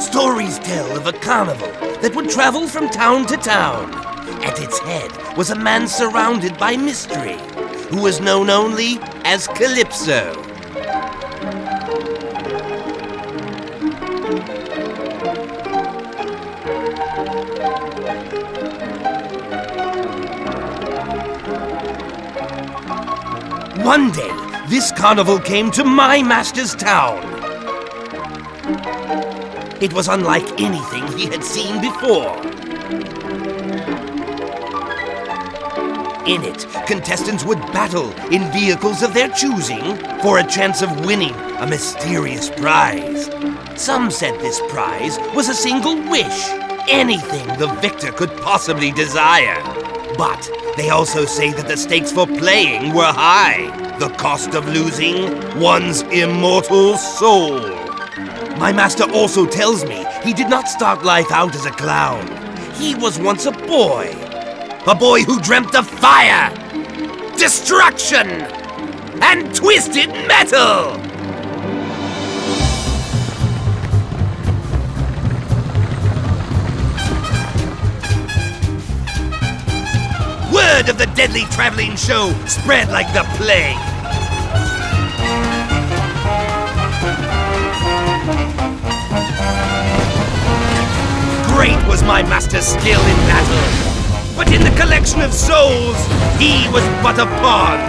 Stories tell of a carnival that would travel from town to town. At its head was a man surrounded by mystery, who was known only as Calypso. One day, this carnival came to my master's town. It was unlike anything he had seen before. In it, contestants would battle in vehicles of their choosing for a chance of winning a mysterious prize. Some said this prize was a single wish, anything the victor could possibly desire. But they also say that the stakes for playing were high. The cost of losing one's immortal soul. My master also tells me he did not start life out as a clown. He was once a boy. A boy who dreamt of fire, destruction, and twisted metal! Word of the deadly traveling show spread like the plague. My master's skill in battle, but in the collection of souls, he was but a pawn.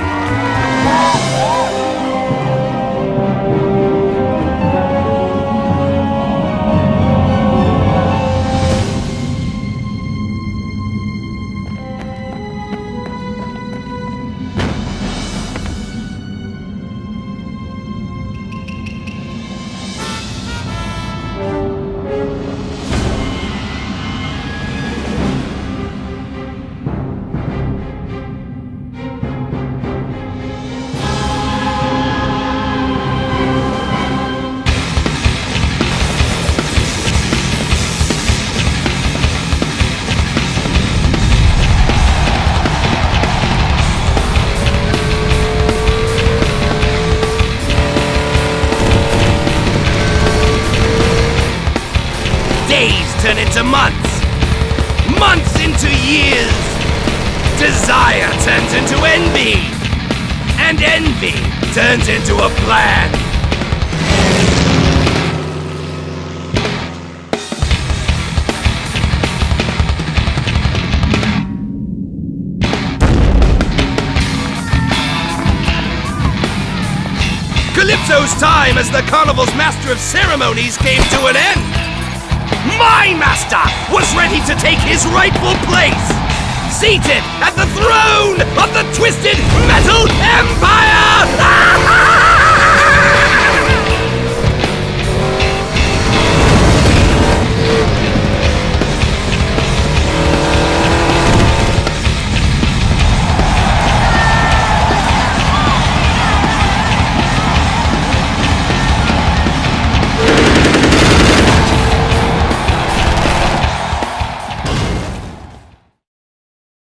Turn into months, months into years. Desire turns into envy, and envy turns into a plan. Calypso's time as the carnival's master of ceremonies came to an end. My master was ready to take his rightful place, seated at the throne of the Twisted